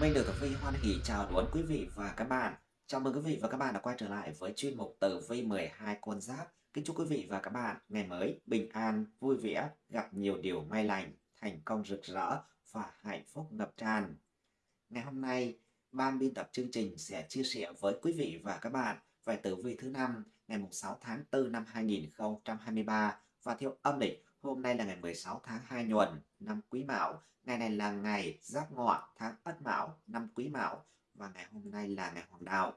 Minh được Tử Vi hoan hỉ chào đón quý vị và các bạn. Chào mừng quý vị và các bạn đã quay trở lại với chuyên mục Tử Vi 12 con giáp. Kính chúc quý vị và các bạn ngày mới bình an, vui vẻ, gặp nhiều điều may lành, thành công rực rỡ và hạnh phúc ngập tràn. Ngày hôm nay, ban biên tập chương trình sẽ chia sẻ với quý vị và các bạn về tử vi thứ năm ngày 6 tháng 4 năm 2023 và theo âm lịch hôm nay là ngày 16 tháng 2 nhuận năm Quý Mão Ngày này là ngày Giáp Ngọ tháng Ất Mão năm Quý Mão và ngày hôm nay là ngày Hoàng Đạo.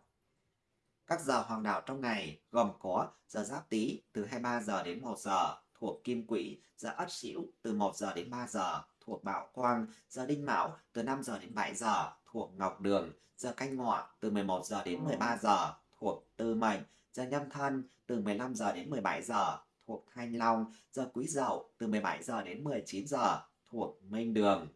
Các giờ Hoàng Đạo trong ngày gồm có giờ Giáp Tý từ 23 giờ đến 1 giờ thuộc Kim Quỹ, giờ Ất Sửu từ 1 giờ đến 3 giờ thuộc Bảo Quang, giờ Đinh Mão từ 5 giờ đến 7 giờ thuộc Ngọc Đường, giờ Canh Ngọ từ 11 giờ đến 13 giờ thuộc Tư Mệnh, giờ Nhâm Thân từ 15 giờ đến 17 giờ thuộc Thanh Long, giờ Quý Dậu từ 17 giờ đến 19 giờ thuộc Minh Đường.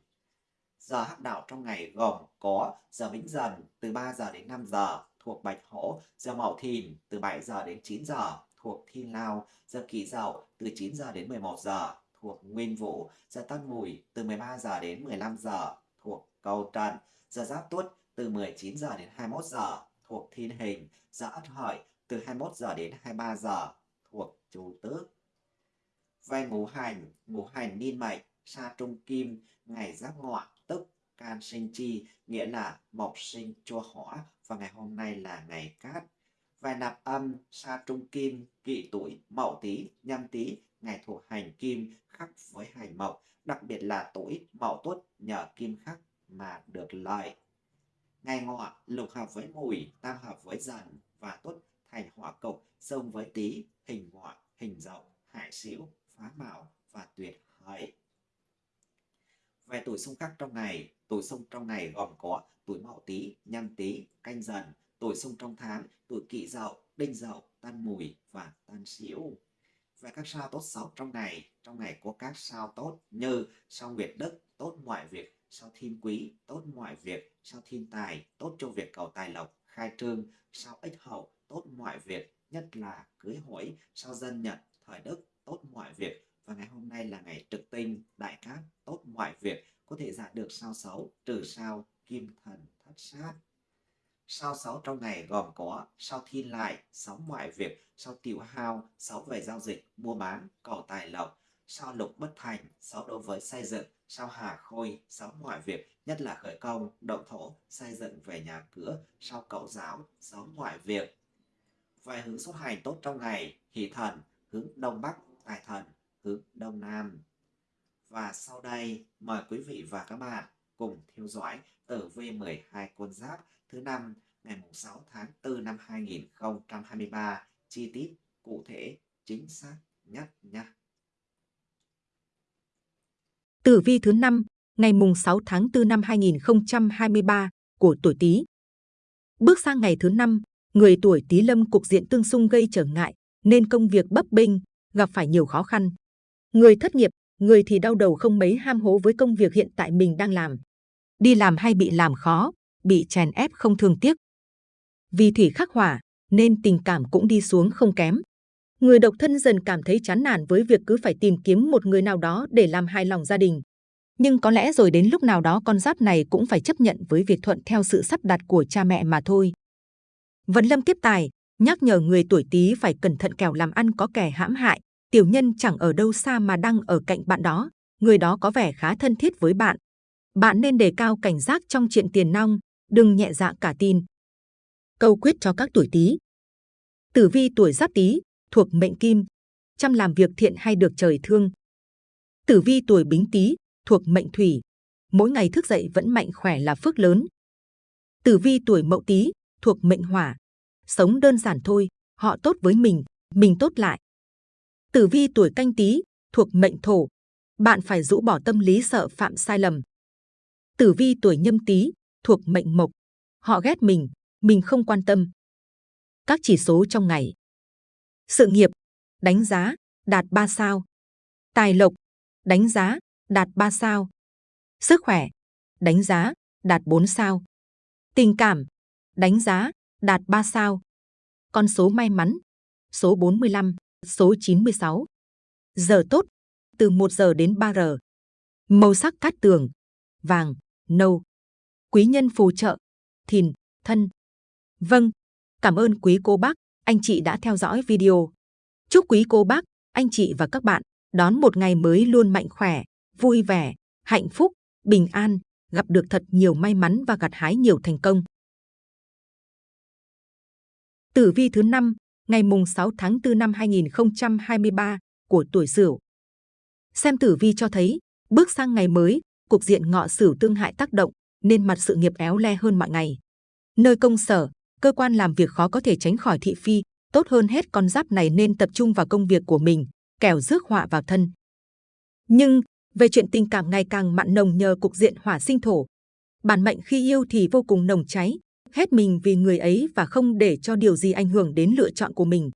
Giờ hắc đạo trong ngày gồm có giờ Vĩnh Dần từ 3 giờ đến 5 giờ thuộc Bạch Hổ, giờ Mậu Thìn từ 7 giờ đến 9 giờ thuộc Thiên Lao, giờ Kỷ Dậu từ 9 giờ đến 11 giờ thuộc Nguyên Vũ, giờ Tân Mùi từ 13 giờ đến 15 giờ thuộc Cầu Trần, giờ Giáp Tuất từ 19 giờ đến 21 giờ thuộc Thiên Hình, giờ Ất Hợi từ 21 giờ đến 23 giờ thuộc Chủ Tước. Về ngũ hành, ngũ hành niên mệnh sa trung kim, ngày giáp ngọ, tức can sinh chi, nghĩa là mộc sinh chua hỏa, và ngày hôm nay là ngày cát. vài nạp âm, sa trung kim, kỷ tuổi, mậu tý, nhâm tý, ngày thuộc hành kim khắc với hành mộc, đặc biệt là tuổi mậu tuất nhờ kim khắc mà được lợi. Ngày ngọ lục hợp với mùi, tam hợp với dần và tuất thành hỏa cục, xông với tý, hình ngọ, hình dậu, hải xỉu, phá mão và tuyệt hợi. Về tuổi xung khắc trong ngày, tuổi xung trong ngày gồm có tuổi mậu tý, nhâm tý, canh dần, tuổi xung trong tháng, tuổi kỷ dậu, đinh dậu, tân mùi và tân sửu. Về các sao tốt xấu trong ngày, trong ngày có các sao tốt như sao nguyệt đức, tốt mọi việc, sao thiên quý, tốt mọi việc, sao thiên tài, tốt cho việc cầu tài lộc, khai trương, sao ích hậu, tốt mọi việc, nhất là cưới hỏi, sao dân nhật, thời đức, tốt mọi việc, và ngày hôm nay là ngày trực tinh, đại cát, tốt mọi việc, có thể giảm được sao xấu, trừ sao, kim thần, thất sát. Sao xấu trong ngày gồm có sao thiên lại, sáu mọi việc, sao tiểu hao, sáu về giao dịch, mua bán, cầu tài lộc, sao lục bất thành, sáu đối với xây dựng, sao hà khôi, sáu mọi việc, nhất là khởi công, động thổ, xây dựng về nhà cửa, sao cậu giáo, sáu mọi việc. Vài hướng xuất hành tốt trong ngày, hỷ thần, hướng đông bắc, tài thần, hướng Đông Nam. Và sau đây mời quý vị và các bạn cùng theo dõi tử vi 12 con giáp thứ năm ngày 6 tháng 4 năm 2023 chi tiết cụ thể chính xác nhất nhé. Tử vi thứ năm ngày mùng 6 tháng 4 năm 2023 của tuổi Tý. Bước sang ngày thứ năm, người tuổi Tý lâm cục diện tương xung gây trở ngại nên công việc bấp bênh, gặp phải nhiều khó khăn. Người thất nghiệp, người thì đau đầu không mấy ham hố với công việc hiện tại mình đang làm. Đi làm hay bị làm khó, bị chèn ép không thương tiếc. Vì thủy khắc hỏa, nên tình cảm cũng đi xuống không kém. Người độc thân dần cảm thấy chán nản với việc cứ phải tìm kiếm một người nào đó để làm hài lòng gia đình. Nhưng có lẽ rồi đến lúc nào đó con giáp này cũng phải chấp nhận với việc thuận theo sự sắp đặt của cha mẹ mà thôi. Vận lâm tiếp tài, nhắc nhở người tuổi Tý phải cẩn thận kẻo làm ăn có kẻ hãm hại, tiểu nhân chẳng ở đâu xa mà đang ở cạnh bạn đó, người đó có vẻ khá thân thiết với bạn. Bạn nên đề cao cảnh giác trong chuyện tiền nong, đừng nhẹ dạ cả tin. Câu quyết cho các tuổi Tý. Tử vi tuổi Giáp Tý thuộc mệnh Kim, chăm làm việc thiện hay được trời thương. Tử vi tuổi Bính Tý thuộc mệnh Thủy, mỗi ngày thức dậy vẫn mạnh khỏe là phước lớn. Tử vi tuổi Mậu Tý thuộc mệnh Hỏa, sống đơn giản thôi, họ tốt với mình, mình tốt lại. Tử vi tuổi canh tí thuộc mệnh thổ, bạn phải rũ bỏ tâm lý sợ phạm sai lầm. Tử vi tuổi nhâm tý thuộc mệnh mộc, họ ghét mình, mình không quan tâm. Các chỉ số trong ngày. Sự nghiệp, đánh giá, đạt 3 sao. Tài lộc, đánh giá, đạt 3 sao. Sức khỏe, đánh giá, đạt 4 sao. Tình cảm, đánh giá, đạt 3 sao. Con số may mắn, số 45 số 96. Giờ tốt, từ 1 giờ đến 3 giờ. Màu sắc cát tường, vàng, nâu. quý nhân phù trợ, thìn, thân. Vâng, cảm ơn quý cô bác, anh chị đã theo dõi video. Chúc quý cô bác, anh chị và các bạn đón một ngày mới luôn mạnh khỏe, vui vẻ, hạnh phúc, bình an, gặp được thật nhiều may mắn và gặt hái nhiều thành công. Tử vi thứ 5, ngày mùng 6 tháng 4 năm 2023 của tuổi Sửu. Xem tử vi cho thấy, bước sang ngày mới, cục diện ngọ Sửu tương hại tác động nên mặt sự nghiệp éo le hơn mọi ngày. Nơi công sở, cơ quan làm việc khó có thể tránh khỏi thị phi, tốt hơn hết con giáp này nên tập trung vào công việc của mình, kẻo rước họa vào thân. Nhưng, về chuyện tình cảm ngày càng mặn nồng nhờ cục diện hỏa sinh thổ. Bản mệnh khi yêu thì vô cùng nồng cháy, hết mình vì người ấy và không để cho điều gì ảnh hưởng đến lựa chọn của mình.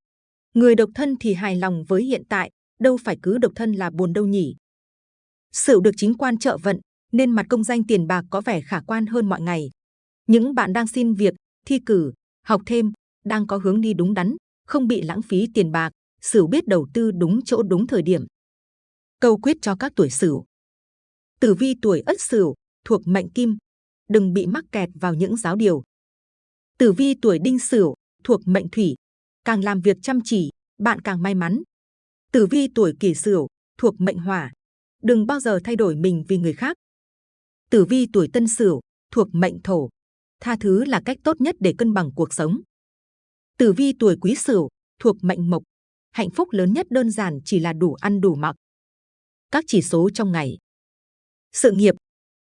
Người độc thân thì hài lòng với hiện tại, đâu phải cứ độc thân là buồn đâu nhỉ. Sửu được chính quan trợ vận, nên mặt công danh tiền bạc có vẻ khả quan hơn mọi ngày. Những bạn đang xin việc, thi cử, học thêm, đang có hướng đi đúng đắn, không bị lãng phí tiền bạc, Sửu biết đầu tư đúng chỗ đúng thời điểm. Câu quyết cho các tuổi Sửu. Tử vi tuổi Ất Sửu thuộc mệnh Kim, đừng bị mắc kẹt vào những giáo điều. Tử vi tuổi Đinh Sửu thuộc mệnh Thủy, càng làm việc chăm chỉ, bạn càng may mắn. Tử vi tuổi Kỷ Sửu thuộc mệnh Hỏa, đừng bao giờ thay đổi mình vì người khác. Tử vi tuổi Tân Sửu thuộc mệnh Thổ, tha thứ là cách tốt nhất để cân bằng cuộc sống. Tử vi tuổi Quý Sửu thuộc mệnh Mộc, hạnh phúc lớn nhất đơn giản chỉ là đủ ăn đủ mặc. Các chỉ số trong ngày. Sự nghiệp,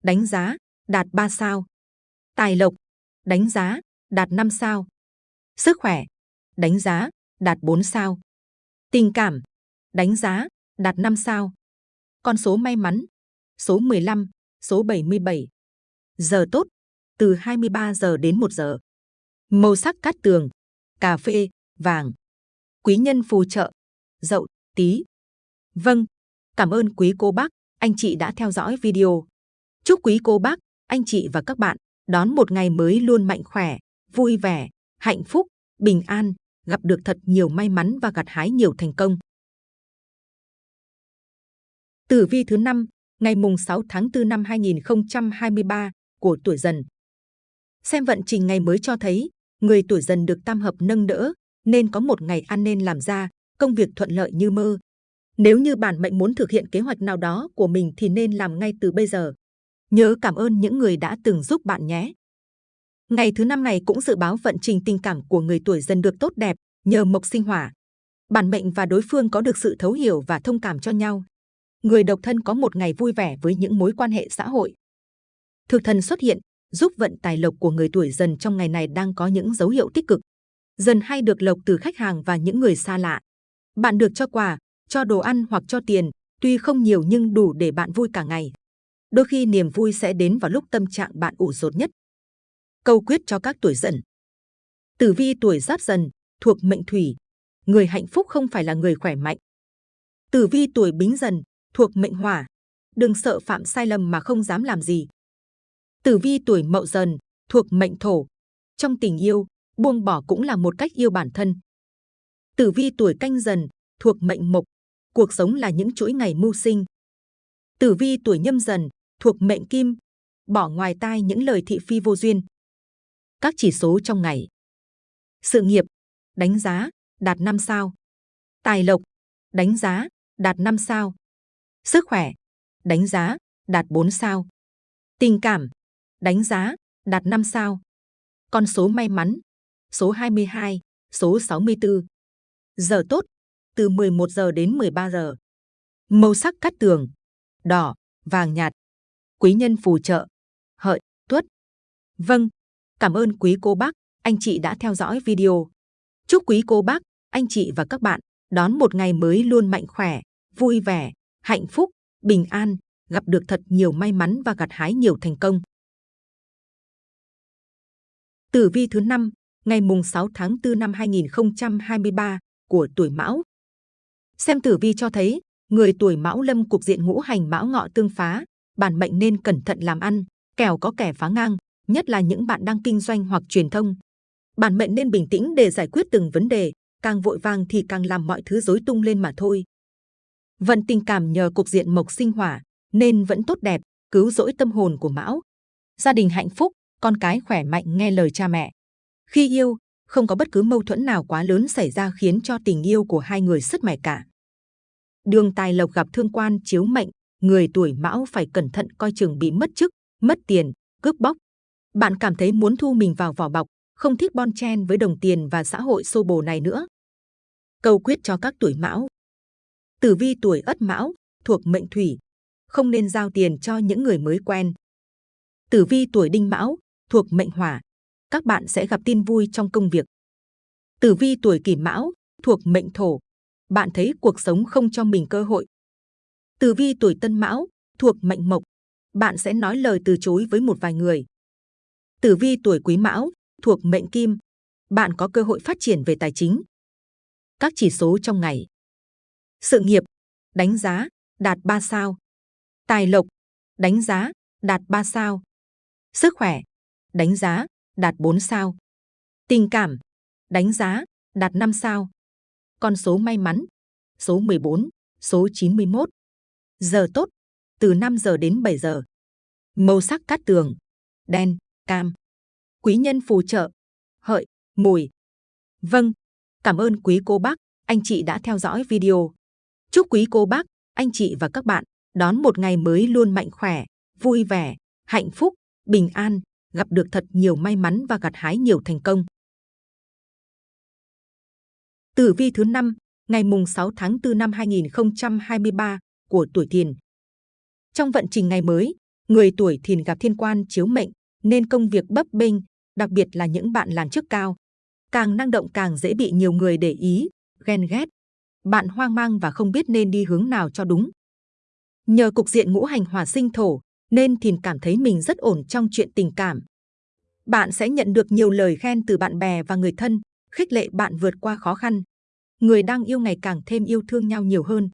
đánh giá, đạt 3 sao. Tài lộc, đánh giá, đạt 5 sao. Sức khỏe, đánh giá, đạt 4 sao. Tình cảm, đánh giá, đạt 5 sao. Con số may mắn, số 15, số 77. Giờ tốt, từ 23 giờ đến 1 giờ. Màu sắc cát tường, cà phê, vàng. Quý nhân phù trợ, dậu, tí. Vâng, cảm ơn quý cô bác, anh chị đã theo dõi video. Chúc quý cô bác, anh chị và các bạn đón một ngày mới luôn mạnh khỏe, vui vẻ, hạnh phúc, bình an, gặp được thật nhiều may mắn và gặt hái nhiều thành công. Tử vi thứ 5, ngày mùng 6 tháng 4 năm 2023 của tuổi dần. Xem vận trình ngày mới cho thấy, người tuổi dần được tam hợp nâng đỡ, nên có một ngày ăn nên làm ra, công việc thuận lợi như mơ. Nếu như bản mệnh muốn thực hiện kế hoạch nào đó của mình thì nên làm ngay từ bây giờ. Nhớ cảm ơn những người đã từng giúp bạn nhé. Ngày thứ năm này cũng dự báo vận trình tình cảm của người tuổi dần được tốt đẹp nhờ mộc sinh hỏa. Bản mệnh và đối phương có được sự thấu hiểu và thông cảm cho nhau. Người độc thân có một ngày vui vẻ với những mối quan hệ xã hội. Thực thần xuất hiện, giúp vận tài lộc của người tuổi dần trong ngày này đang có những dấu hiệu tích cực. Dần hay được lộc từ khách hàng và những người xa lạ. Bạn được cho quà, cho đồ ăn hoặc cho tiền, tuy không nhiều nhưng đủ để bạn vui cả ngày. Đôi khi niềm vui sẽ đến vào lúc tâm trạng bạn ủ rột nhất. Câu quyết cho các tuổi dần. Tử vi tuổi giáp dần, thuộc mệnh thủy. Người hạnh phúc không phải là người khỏe mạnh. Tử vi tuổi bính dần, thuộc mệnh hỏa. Đừng sợ phạm sai lầm mà không dám làm gì. Tử vi tuổi mậu dần, thuộc mệnh thổ. Trong tình yêu, buông bỏ cũng là một cách yêu bản thân. Tử vi tuổi canh dần, thuộc mệnh mộc. Cuộc sống là những chuỗi ngày mưu sinh. Tử vi tuổi nhâm dần, thuộc mệnh kim. Bỏ ngoài tai những lời thị phi vô duyên. Các chỉ số trong ngày. Sự nghiệp, đánh giá, đạt 5 sao. Tài lộc, đánh giá, đạt 5 sao. Sức khỏe, đánh giá, đạt 4 sao. Tình cảm, đánh giá, đạt 5 sao. Con số may mắn, số 22, số 64. Giờ tốt, từ 11 giờ đến 13 giờ. Màu sắc cắt tường, đỏ, vàng nhạt. Quý nhân phù trợ, hợi, tuất. Vâng, cảm ơn quý cô bác, anh chị đã theo dõi video. Chúc quý cô bác, anh chị và các bạn đón một ngày mới luôn mạnh khỏe, vui vẻ, hạnh phúc, bình an, gặp được thật nhiều may mắn và gặt hái nhiều thành công. Tử vi thứ 5, ngày mùng 6 tháng 4 năm 2023 của tuổi Mão. Xem tử vi cho thấy, người tuổi Mão lâm cục diện ngũ hành Mão ngọ tương phá, bản mệnh nên cẩn thận làm ăn, kẻo có kẻ phá ngang, nhất là những bạn đang kinh doanh hoặc truyền thông. Bản mệnh nên bình tĩnh để giải quyết từng vấn đề, càng vội vàng thì càng làm mọi thứ rối tung lên mà thôi. Vận tình cảm nhờ cục diện mộc sinh hỏa nên vẫn tốt đẹp, cứu rỗi tâm hồn của Mão. Gia đình hạnh phúc, con cái khỏe mạnh nghe lời cha mẹ. Khi yêu, không có bất cứ mâu thuẫn nào quá lớn xảy ra khiến cho tình yêu của hai người sứt mẻ cả. Đường tài lộc gặp thương quan chiếu mệnh, người tuổi mão phải cẩn thận coi chừng bị mất chức, mất tiền, cướp bóc. Bạn cảm thấy muốn thu mình vào vỏ bọc, không thích bon chen với đồng tiền và xã hội xô bồ này nữa. Câu quyết cho các tuổi mão. Tử vi tuổi ất mão, thuộc mệnh thủy, không nên giao tiền cho những người mới quen. Tử vi tuổi đinh mão, thuộc mệnh hỏa, các bạn sẽ gặp tin vui trong công việc. Tử vi tuổi kỷ mão, thuộc mệnh thổ, bạn thấy cuộc sống không cho mình cơ hội. Tử vi tuổi tân mão, thuộc mệnh mộc, bạn sẽ nói lời từ chối với một vài người. Tử vi tuổi quý mão, thuộc mệnh kim, bạn có cơ hội phát triển về tài chính. Các chỉ số trong ngày. Sự nghiệp, đánh giá, đạt 3 sao. Tài lộc, đánh giá, đạt 3 sao. Sức khỏe, đánh giá, đạt 4 sao. Tình cảm, đánh giá, đạt 5 sao. Con số may mắn, số 14, số 91. Giờ tốt, từ 5 giờ đến 7 giờ. Màu sắc cát tường, đen, cam. Quý nhân phù trợ, hợi, mùi. Vâng, cảm ơn quý cô bác, anh chị đã theo dõi video. Chúc quý cô bác, anh chị và các bạn đón một ngày mới luôn mạnh khỏe, vui vẻ, hạnh phúc, bình an, gặp được thật nhiều may mắn và gặt hái nhiều thành công. Tử vi thứ 5, ngày mùng 6 tháng 4 năm 2023 của tuổi Thìn. Trong vận trình ngày mới, người tuổi Thìn gặp thiên quan chiếu mệnh nên công việc bấp bênh, đặc biệt là những bạn làm chức cao. Càng năng động càng dễ bị nhiều người để ý, ghen ghét. Bạn hoang mang và không biết nên đi hướng nào cho đúng. Nhờ cục diện ngũ hành hòa sinh thổ, nên Thìn cảm thấy mình rất ổn trong chuyện tình cảm. Bạn sẽ nhận được nhiều lời khen từ bạn bè và người thân, khích lệ bạn vượt qua khó khăn. Người đang yêu ngày càng thêm yêu thương nhau nhiều hơn.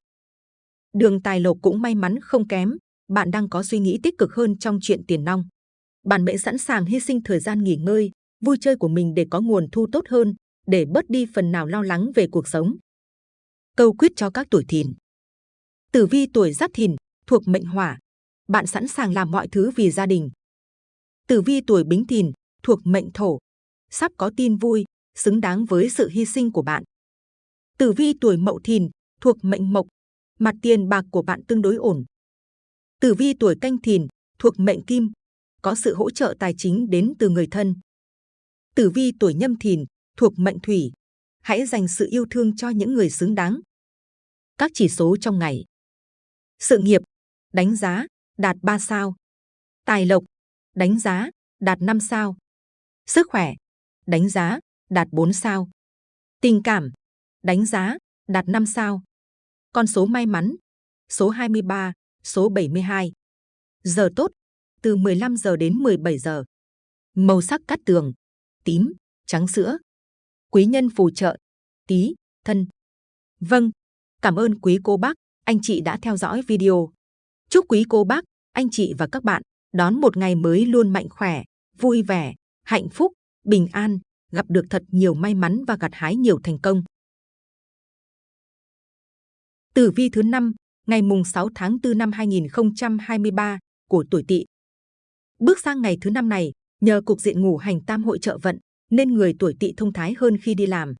Đường tài lộc cũng may mắn không kém, bạn đang có suy nghĩ tích cực hơn trong chuyện tiền nong. Bạn mệnh sẵn sàng hy sinh thời gian nghỉ ngơi, vui chơi của mình để có nguồn thu tốt hơn, để bớt đi phần nào lo lắng về cuộc sống. Câu quyết cho các tuổi thìn. Tử vi tuổi giáp thìn, thuộc mệnh hỏa, bạn sẵn sàng làm mọi thứ vì gia đình. Tử vi tuổi bính thìn, thuộc mệnh thổ, sắp có tin vui, xứng đáng với sự hy sinh của bạn. Tử vi tuổi mậu thìn, thuộc mệnh mộc, mặt tiền bạc của bạn tương đối ổn. Tử vi tuổi canh thìn, thuộc mệnh kim, có sự hỗ trợ tài chính đến từ người thân. Tử vi tuổi nhâm thìn, thuộc mệnh thủy, hãy dành sự yêu thương cho những người xứng đáng. Các chỉ số trong ngày. Sự nghiệp, đánh giá, đạt 3 sao. Tài lộc, đánh giá, đạt 5 sao. Sức khỏe, đánh giá, đạt 4 sao. Tình cảm, đánh giá, đạt 5 sao. Con số may mắn, số 23, số 72. Giờ tốt, từ 15 giờ đến 17 giờ. Màu sắc cát tường, tím, trắng sữa. Quý nhân phù trợ, tí, thân. Vâng, cảm ơn quý cô bác, anh chị đã theo dõi video. Chúc quý cô bác, anh chị và các bạn đón một ngày mới luôn mạnh khỏe, vui vẻ, hạnh phúc, bình an, gặp được thật nhiều may mắn và gặt hái nhiều thành công. Tử vi thứ 5, ngày mùng 6 tháng 4 năm 2023 của tuổi Tỵ. Bước sang ngày thứ năm này, nhờ cục diện ngủ hành tam hội trợ vận, nên người tuổi Tỵ thông thái hơn khi đi làm.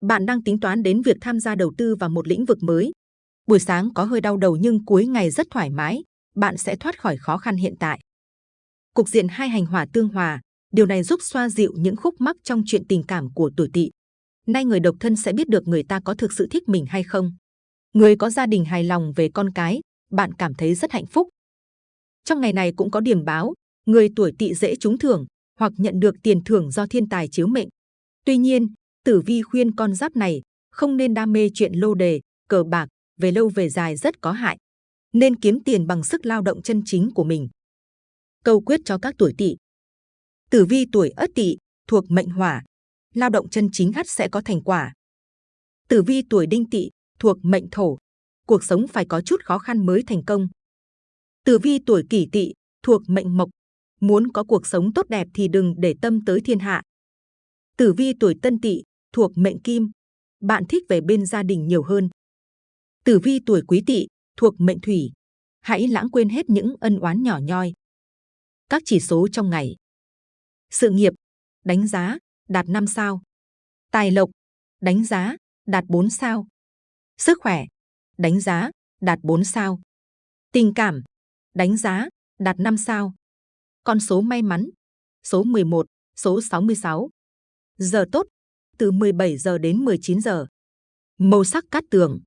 Bạn đang tính toán đến việc tham gia đầu tư vào một lĩnh vực mới. Buổi sáng có hơi đau đầu nhưng cuối ngày rất thoải mái, bạn sẽ thoát khỏi khó khăn hiện tại. Cục diện hai hành hỏa tương hòa, điều này giúp xoa dịu những khúc mắc trong chuyện tình cảm của tuổi Tỵ. Nay người độc thân sẽ biết được người ta có thực sự thích mình hay không. Người có gia đình hài lòng về con cái, bạn cảm thấy rất hạnh phúc. Trong ngày này cũng có điểm báo, người tuổi tỵ dễ trúng thưởng hoặc nhận được tiền thưởng do thiên tài chiếu mệnh. Tuy nhiên, tử vi khuyên con giáp này không nên đam mê chuyện lô đề, cờ bạc, về lâu về dài rất có hại. Nên kiếm tiền bằng sức lao động chân chính của mình. Câu quyết cho các tuổi tỵ. Tử vi tuổi ất tỵ thuộc mệnh hỏa, lao động chân chính hắt sẽ có thành quả. Tử vi tuổi đinh tỵ thuộc mệnh thổ, cuộc sống phải có chút khó khăn mới thành công. Tử vi tuổi kỷ tỵ thuộc mệnh mộc, muốn có cuộc sống tốt đẹp thì đừng để tâm tới thiên hạ. Tử vi tuổi tân tỵ thuộc mệnh kim, bạn thích về bên gia đình nhiều hơn. Tử vi tuổi quý tỵ thuộc mệnh thủy, hãy lãng quên hết những ân oán nhỏ nhoi. Các chỉ số trong ngày. Sự nghiệp, đánh giá, đạt 5 sao. Tài lộc, đánh giá, đạt 4 sao. Sức khỏe, đánh giá, đạt 4 sao. Tình cảm, đánh giá, đạt 5 sao. Con số may mắn, số 11, số 66. Giờ tốt, từ 17 giờ đến 19 giờ. Màu sắc cát tường,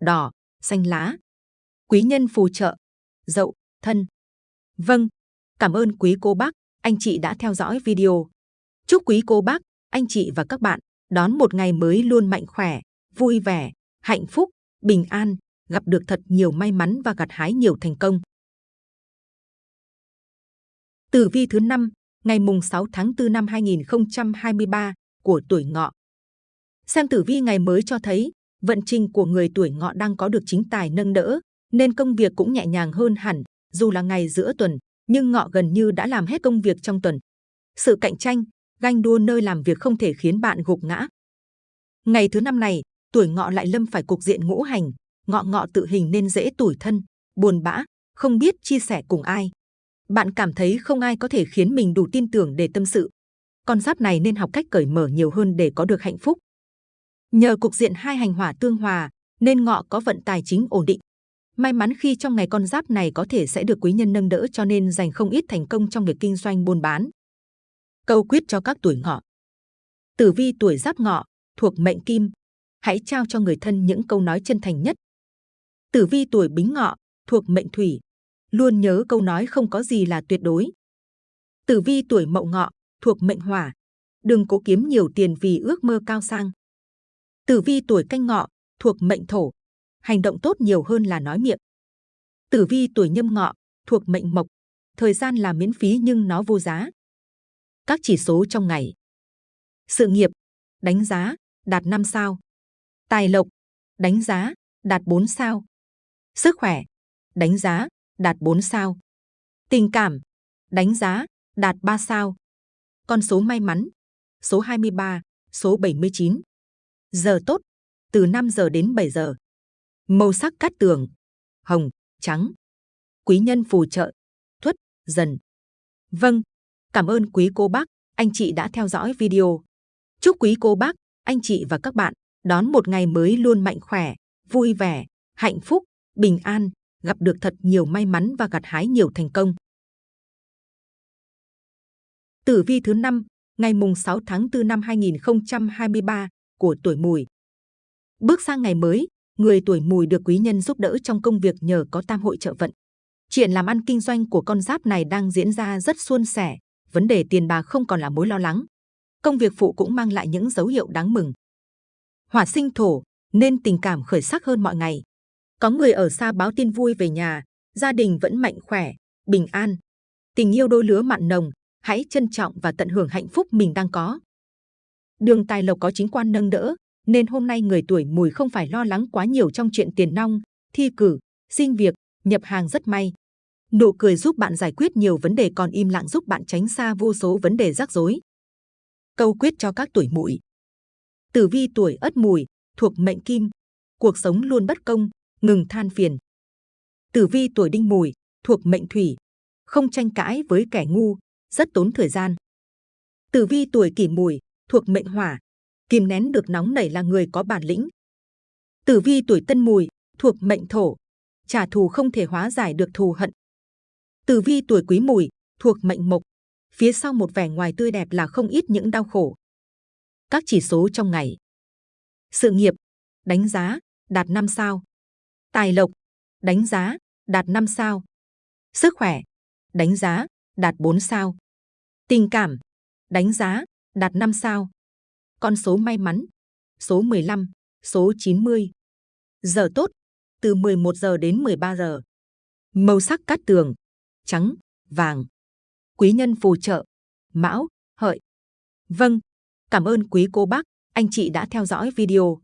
đỏ, xanh lá. Quý nhân phù trợ, dậu, thân. Vâng, cảm ơn quý cô bác, anh chị đã theo dõi video. Chúc quý cô bác, anh chị và các bạn đón một ngày mới luôn mạnh khỏe, vui vẻ, hạnh phúc, bình an, gặp được thật nhiều may mắn và gặt hái nhiều thành công. Tử vi thứ 5, ngày mùng 6 tháng 4 năm 2023 của tuổi ngọ. Xem tử vi ngày mới cho thấy, vận trình của người tuổi ngọ đang có được chính tài nâng đỡ, nên công việc cũng nhẹ nhàng hơn hẳn, dù là ngày giữa tuần, nhưng ngọ gần như đã làm hết công việc trong tuần. Sự cạnh tranh, ganh đua nơi làm việc không thể khiến bạn gục ngã. Ngày thứ năm này, tuổi ngọ lại lâm phải cục diện ngũ hành, ngọ ngọ tự hình nên dễ tủi thân, buồn bã, không biết chia sẻ cùng ai. Bạn cảm thấy không ai có thể khiến mình đủ tin tưởng để tâm sự. Con giáp này nên học cách cởi mở nhiều hơn để có được hạnh phúc. Nhờ cục diện hai hành hỏa tương hòa, nên ngọ có vận tài chính ổn định. May mắn khi trong ngày con giáp này có thể sẽ được quý nhân nâng đỡ cho nên giành không ít thành công trong việc kinh doanh buôn bán. Câu quyết cho các tuổi ngọ. Tử vi tuổi giáp ngọ, thuộc mệnh kim. Hãy trao cho người thân những câu nói chân thành nhất. Tử vi tuổi bính ngọ, thuộc mệnh thủy. Luôn nhớ câu nói không có gì là tuyệt đối. Tử vi tuổi mậu ngọ, thuộc mệnh hỏa. Đừng cố kiếm nhiều tiền vì ước mơ cao sang. Tử vi tuổi canh ngọ, thuộc mệnh thổ. Hành động tốt nhiều hơn là nói miệng. Tử vi tuổi nhâm ngọ, thuộc mệnh mộc. Thời gian là miễn phí nhưng nó vô giá. Các chỉ số trong ngày. Sự nghiệp, đánh giá, đạt 5 sao. Tài lộc, đánh giá, đạt 4 sao. Sức khỏe, đánh giá, đạt 4 sao. Tình cảm, đánh giá, đạt 3 sao. Con số may mắn, số 23, số 79. Giờ tốt, từ 5 giờ đến 7 giờ. Màu sắc cát tường, hồng, trắng. Quý nhân phù trợ, thuất, dần. Vâng, cảm ơn quý cô bác, anh chị đã theo dõi video. Chúc quý cô bác, anh chị và các bạn đón một ngày mới luôn mạnh khỏe, vui vẻ, hạnh phúc, bình an, gặp được thật nhiều may mắn và gặt hái nhiều thành công. Tử vi thứ 5, ngày mùng 6 tháng 4 năm 2023 của tuổi mùi. Bước sang ngày mới, người tuổi mùi được quý nhân giúp đỡ trong công việc nhờ có tam hội trợ vận. Chuyện làm ăn kinh doanh của con giáp này đang diễn ra rất suôn sẻ, vấn đề tiền bạc không còn là mối lo lắng. Công việc phụ cũng mang lại những dấu hiệu đáng mừng. Hỏa sinh thổ, nên tình cảm khởi sắc hơn mọi ngày. Có người ở xa báo tin vui về nhà, gia đình vẫn mạnh khỏe, bình an. Tình yêu đôi lứa mặn nồng, hãy trân trọng và tận hưởng hạnh phúc mình đang có. Đường tài lộc có chính quan nâng đỡ, nên hôm nay người tuổi mùi không phải lo lắng quá nhiều trong chuyện tiền nong, thi cử, xin việc, nhập hàng rất may. Nụ cười giúp bạn giải quyết nhiều vấn đề còn im lặng giúp bạn tránh xa vô số vấn đề rắc rối. Câu quyết cho các tuổi mùi. Tử vi tuổi ất mùi, thuộc mệnh kim. Cuộc sống luôn bất công, ngừng than phiền. Tử vi tuổi đinh mùi, thuộc mệnh thủy. Không tranh cãi với kẻ ngu, rất tốn thời gian. Tử vi tuổi kỷ mùi, thuộc mệnh hỏa. Kìm nén được nóng nảy là người có bản lĩnh. Tử vi tuổi tân mùi, thuộc mệnh thổ. Trả thù không thể hóa giải được thù hận. Tử vi tuổi quý mùi, thuộc mệnh mộc. Phía sau một vẻ ngoài tươi đẹp là không ít những đau khổ. Các chỉ số trong ngày. Sự nghiệp, đánh giá, đạt 5 sao. Tài lộc, đánh giá, đạt 5 sao. Sức khỏe, đánh giá, đạt 4 sao. Tình cảm, đánh giá, đạt 5 sao. Con số may mắn, số 15, số 90. Giờ tốt, từ 11 giờ đến 13 giờ. Màu sắc cát tường, trắng, vàng. Quý nhân phù trợ, mão, hợi. Vâng, cảm ơn quý cô bác, anh chị đã theo dõi video.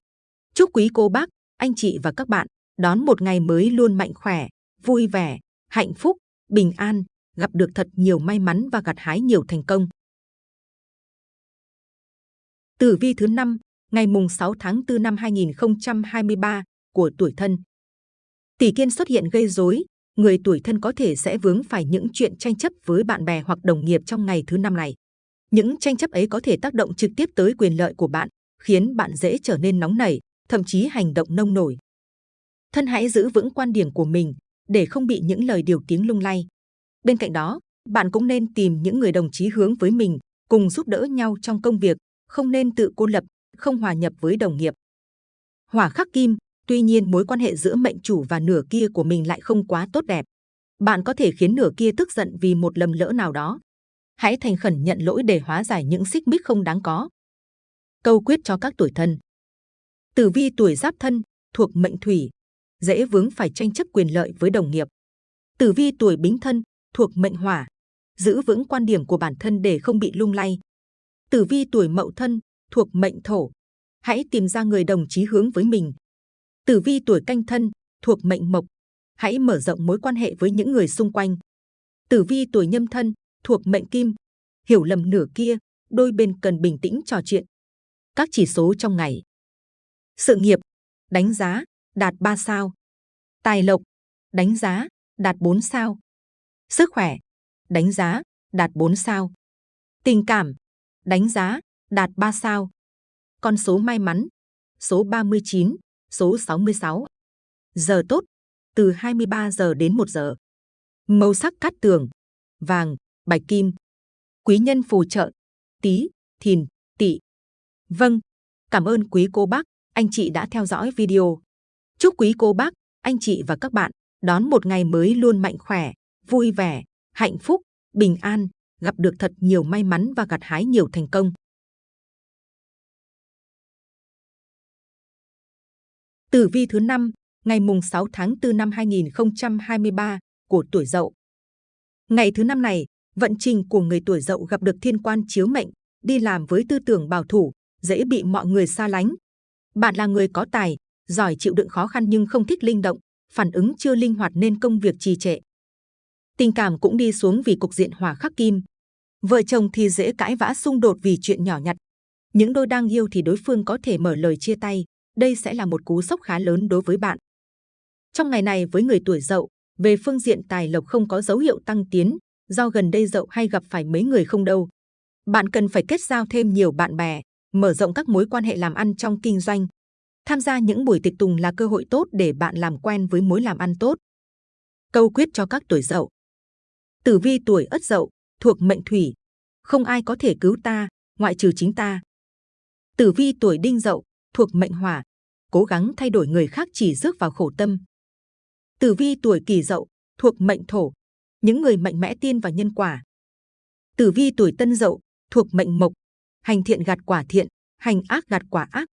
Chúc quý cô bác, anh chị và các bạn đón một ngày mới luôn mạnh khỏe, vui vẻ, hạnh phúc, bình an, gặp được thật nhiều may mắn và gặt hái nhiều thành công. Tử vi thứ 5, ngày mùng 6 tháng 4 năm 2023 của tuổi thân. Tỷ kiên xuất hiện gây rối, người tuổi thân có thể sẽ vướng phải những chuyện tranh chấp với bạn bè hoặc đồng nghiệp trong ngày thứ năm này. Những tranh chấp ấy có thể tác động trực tiếp tới quyền lợi của bạn, khiến bạn dễ trở nên nóng nảy, thậm chí hành động nông nổi. Thân hãy giữ vững quan điểm của mình để không bị những lời điều tiếng lung lay. Bên cạnh đó, bạn cũng nên tìm những người đồng chí hướng với mình, cùng giúp đỡ nhau trong công việc, không nên tự cô lập, không hòa nhập với đồng nghiệp. Hỏa khắc kim, tuy nhiên mối quan hệ giữa mệnh chủ và nửa kia của mình lại không quá tốt đẹp. Bạn có thể khiến nửa kia tức giận vì một lầm lỡ nào đó. Hãy thành khẩn nhận lỗi để hóa giải những xích mích không đáng có. Câu quyết cho các tuổi thân. Tử vi tuổi giáp thân, thuộc mệnh thủy, dễ vướng phải tranh chấp quyền lợi với đồng nghiệp. Tử vi tuổi bính thân, thuộc mệnh hỏa, giữ vững quan điểm của bản thân để không bị lung lay. Tử vi tuổi mậu thân, thuộc mệnh thổ, hãy tìm ra người đồng chí hướng với mình. Tử vi tuổi canh thân, thuộc mệnh mộc, hãy mở rộng mối quan hệ với những người xung quanh. Tử vi tuổi nhâm thân, thuộc mệnh kim, hiểu lầm nửa kia, đôi bên cần bình tĩnh trò chuyện. Các chỉ số trong ngày. Sự nghiệp, đánh giá, đạt 3 sao. Tài lộc, đánh giá, đạt 4 sao. Sức khỏe, đánh giá, đạt 4 sao. Tình cảm, đánh giá, đạt 3 sao. Con số may mắn, số 39, số 66. Giờ tốt, từ 23 giờ đến 1 giờ. Màu sắc cát tường, vàng, bạch kim. Quý nhân phù trợ, tí, thìn, tỵ. Vâng, cảm ơn quý cô bác, anh chị đã theo dõi video. Chúc quý cô bác, anh chị và các bạn đón một ngày mới luôn mạnh khỏe, vui vẻ, hạnh phúc, bình an, gặp được thật nhiều may mắn và gặt hái nhiều thành công. Tử vi thứ 5, ngày mùng 6 tháng 4 năm 2023 của tuổi Dậu. Ngày thứ năm này, vận trình của người tuổi Dậu gặp được thiên quan chiếu mệnh, đi làm với tư tưởng bảo thủ, dễ bị mọi người xa lánh. Bạn là người có tài, giỏi chịu đựng khó khăn nhưng không thích linh động, phản ứng chưa linh hoạt nên công việc trì trệ. Tình cảm cũng đi xuống vì cục diện hỏa khắc kim. Vợ chồng thì dễ cãi vã xung đột vì chuyện nhỏ nhặt. Những đôi đang yêu thì đối phương có thể mở lời chia tay. Đây sẽ là một cú sốc khá lớn đối với bạn. Trong ngày này với người tuổi dậu, về phương diện tài lộc không có dấu hiệu tăng tiến, do gần đây dậu hay gặp phải mấy người không đâu. Bạn cần phải kết giao thêm nhiều bạn bè, mở rộng các mối quan hệ làm ăn trong kinh doanh, Tham gia những buổi tiệc tùng là cơ hội tốt để bạn làm quen với mối làm ăn tốt. Câu quyết cho các tuổi dậu. Tử vi tuổi ất dậu, thuộc mệnh thủy. Không ai có thể cứu ta, ngoại trừ chính ta. Tử vi tuổi đinh dậu, thuộc mệnh hỏa. Cố gắng thay đổi người khác chỉ rước vào khổ tâm. Tử vi tuổi kỷ dậu, thuộc mệnh thổ. Những người mạnh mẽ tin vào nhân quả. Tử vi tuổi tân dậu, thuộc mệnh mộc. Hành thiện gặt quả thiện, hành ác gặt quả ác.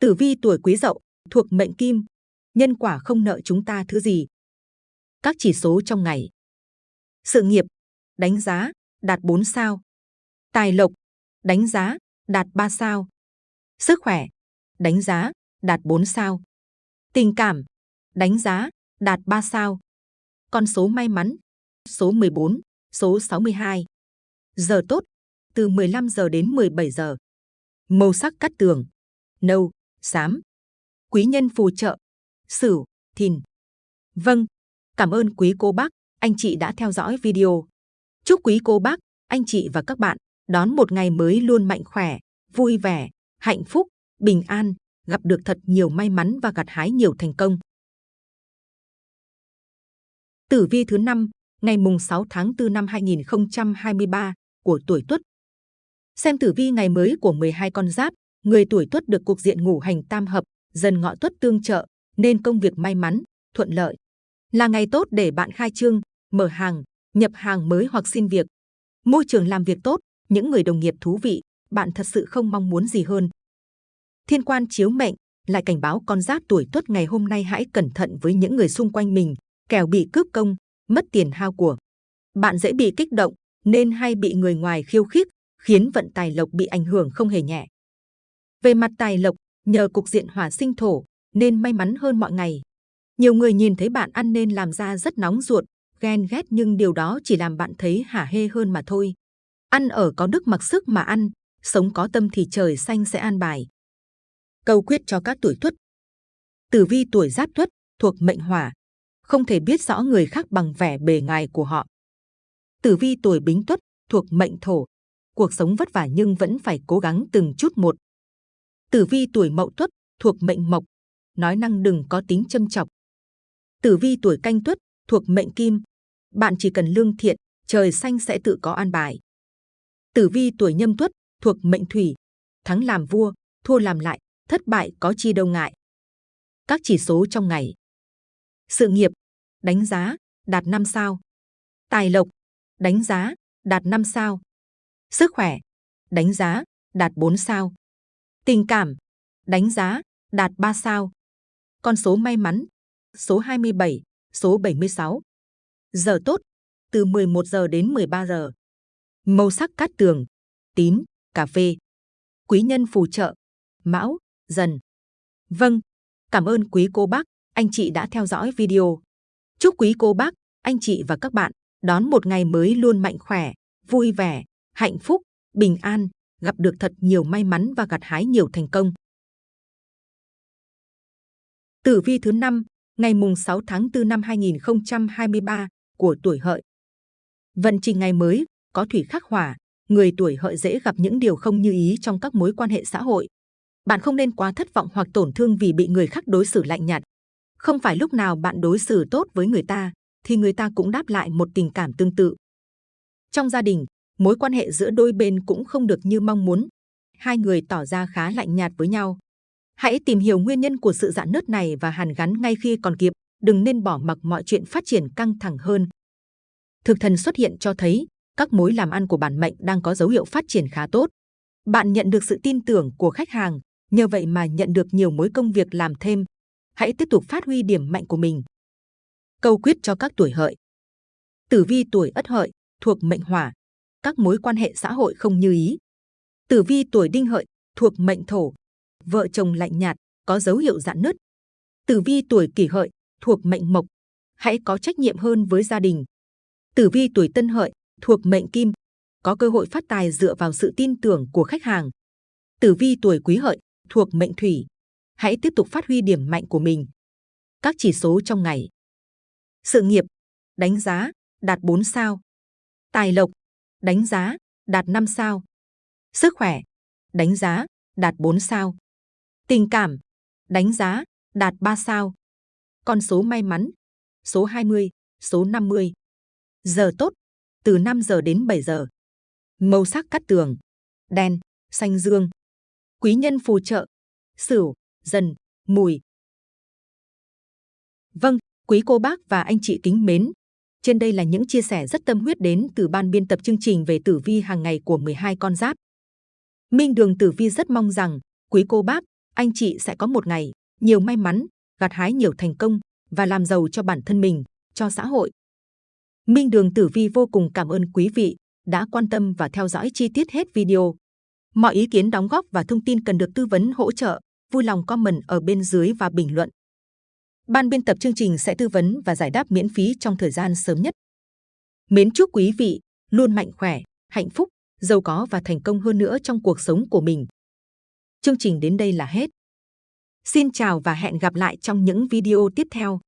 Tử vi tuổi quý dậu, thuộc mệnh kim, nhân quả không nợ chúng ta thứ gì. Các chỉ số trong ngày. Sự nghiệp, đánh giá, đạt 4 sao. Tài lộc, đánh giá, đạt 3 sao. Sức khỏe, đánh giá, đạt 4 sao. Tình cảm, đánh giá, đạt 3 sao. Con số may mắn, số 14, số 62. Giờ tốt, từ 15 giờ đến 17 giờ. Màu sắc cắt tường, nâu, xám. Quý nhân phù trợ, Sửu, Thìn. Vâng, cảm ơn quý cô bác, anh chị đã theo dõi video. Chúc quý cô bác, anh chị và các bạn đón một ngày mới luôn mạnh khỏe, vui vẻ, hạnh phúc, bình an, gặp được thật nhiều may mắn và gặt hái nhiều thành công. Tử vi thứ 5, ngày mùng 6 tháng 4 năm 2023 của tuổi Tuất. Xem tử vi ngày mới của 12 con giáp người tuổi tuất được cuộc diện ngũ hành tam hợp, dần ngọ tuất tương trợ, nên công việc may mắn, thuận lợi. Là ngày tốt để bạn khai trương, mở hàng, nhập hàng mới hoặc xin việc. Môi trường làm việc tốt, những người đồng nghiệp thú vị, bạn thật sự không mong muốn gì hơn. Thiên quan chiếu mệnh lại cảnh báo con giáp tuổi tuất ngày hôm nay hãy cẩn thận với những người xung quanh mình, kẻo bị cướp công, mất tiền hao của. Bạn dễ bị kích động, nên hay bị người ngoài khiêu khích, khiến vận tài lộc bị ảnh hưởng không hề nhẹ. Về mặt tài lộc, nhờ cục diện hỏa sinh thổ, nên may mắn hơn mọi ngày. Nhiều người nhìn thấy bạn ăn nên làm ra rất nóng ruột, ghen ghét nhưng điều đó chỉ làm bạn thấy hả hê hơn mà thôi. Ăn ở có đức mặc sức mà ăn, sống có tâm thì trời xanh sẽ an bài. Câu quyết cho các tuổi tuất. Tử vi tuổi giáp tuất, thuộc mệnh hỏa, không thể biết rõ người khác bằng vẻ bề ngoài của họ. Tử vi tuổi bính tuất, thuộc mệnh thổ, cuộc sống vất vả nhưng vẫn phải cố gắng từng chút một. Tử vi tuổi Mậu Tuất thuộc mệnh Mộc, nói năng đừng có tính châm chọc. Tử vi tuổi Canh Tuất thuộc mệnh Kim, bạn chỉ cần lương thiện, trời xanh sẽ tự có an bài. Tử vi tuổi Nhâm Tuất thuộc mệnh Thủy, thắng làm vua, thua làm lại, thất bại có chi đâu ngại. Các chỉ số trong ngày. Sự nghiệp, đánh giá, đạt 5 sao. Tài lộc, đánh giá, đạt 5 sao. Sức khỏe, đánh giá, đạt 4 sao. Tình cảm, đánh giá, đạt 3 sao. Con số may mắn, số 27, số 76. Giờ tốt, từ 11 giờ đến 13 giờ. Màu sắc cát tường, tím, cà phê. Quý nhân phù trợ, mão, dần. Vâng, cảm ơn quý cô bác, anh chị đã theo dõi video. Chúc quý cô bác, anh chị và các bạn đón một ngày mới luôn mạnh khỏe, vui vẻ, hạnh phúc, bình an, gặp được thật nhiều may mắn và gặt hái nhiều thành công. Tử vi thứ 5, ngày mùng 6 tháng 4 năm 2023 của tuổi hợi. Vận trình ngày mới, có thủy khắc hỏa, người tuổi hợi dễ gặp những điều không như ý trong các mối quan hệ xã hội. Bạn không nên quá thất vọng hoặc tổn thương vì bị người khác đối xử lạnh nhạt. Không phải lúc nào bạn đối xử tốt với người ta, thì người ta cũng đáp lại một tình cảm tương tự. Trong gia đình, mối quan hệ giữa đôi bên cũng không được như mong muốn. Hai người tỏ ra khá lạnh nhạt với nhau. Hãy tìm hiểu nguyên nhân của sự dạn nứt này và hàn gắn ngay khi còn kịp, đừng nên bỏ mặc mọi chuyện phát triển căng thẳng hơn. Thực thần xuất hiện cho thấy các mối làm ăn của bản mệnh đang có dấu hiệu phát triển khá tốt. Bạn nhận được sự tin tưởng của khách hàng, nhờ vậy mà nhận được nhiều mối công việc làm thêm. Hãy tiếp tục phát huy điểm mạnh của mình. Câu quyết cho các tuổi hợi. Tử vi tuổi ất hợi thuộc mệnh hỏa, các mối quan hệ xã hội không như ý. Tử vi tuổi đinh hợi thuộc mệnh thổ, vợ chồng lạnh nhạt, có dấu hiệu dạn nứt. Tử vi tuổi kỷ hợi thuộc mệnh mộc, hãy có trách nhiệm hơn với gia đình. Tử vi tuổi tân hợi thuộc mệnh kim, có cơ hội phát tài dựa vào sự tin tưởng của khách hàng. Tử vi tuổi quý hợi thuộc mệnh thủy, hãy tiếp tục phát huy điểm mạnh của mình. Các chỉ số trong ngày. Sự nghiệp, đánh giá, đạt 4 sao. Tài lộc, đánh giá, đạt 5 sao. Sức khỏe, đánh giá, đạt 4 sao. Tình cảm, đánh giá, đạt 3 sao. Con số may mắn, số 20, số 50. Giờ tốt, từ 5 giờ đến 7 giờ. Màu sắc cắt tường, đen, xanh dương. Quý nhân phù trợ, sửu, dần, mùi. Vâng, quý cô bác và anh chị kính mến. Trên đây là những chia sẻ rất tâm huyết đến từ ban biên tập chương trình về tử vi hàng ngày của 12 con giáp. Minh Đường Tử Vi rất mong rằng quý cô bác, anh chị sẽ có một ngày nhiều may mắn, gặt hái nhiều thành công và làm giàu cho bản thân mình, cho xã hội. Minh Đường Tử Vi vô cùng cảm ơn quý vị đã quan tâm và theo dõi chi tiết hết video. Mọi ý kiến đóng góp và thông tin cần được tư vấn hỗ trợ, vui lòng comment ở bên dưới và bình luận. Ban biên tập chương trình sẽ tư vấn và giải đáp miễn phí trong thời gian sớm nhất. Mến chúc quý vị luôn mạnh khỏe, hạnh phúc, giàu có và thành công hơn nữa trong cuộc sống của mình. Chương trình đến đây là hết. Xin chào và hẹn gặp lại trong những video tiếp theo.